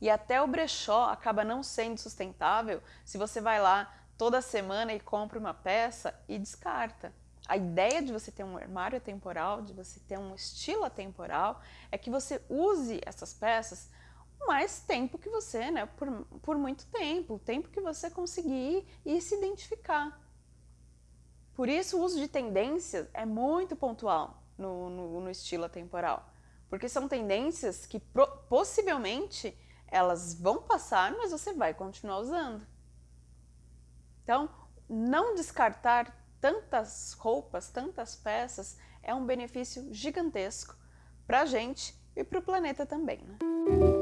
E até o brechó acaba não sendo sustentável se você vai lá toda semana e compra uma peça e descarta. A ideia de você ter um armário atemporal, de você ter um estilo atemporal, é que você use essas peças mais tempo que você, né? Por, por muito tempo, o tempo que você conseguir e se identificar. Por isso o uso de tendências é muito pontual no, no, no estilo atemporal, porque são tendências que possivelmente elas vão passar, mas você vai continuar usando. Então, não descartar tantas roupas, tantas peças, é um benefício gigantesco para a gente e para o planeta também. Né?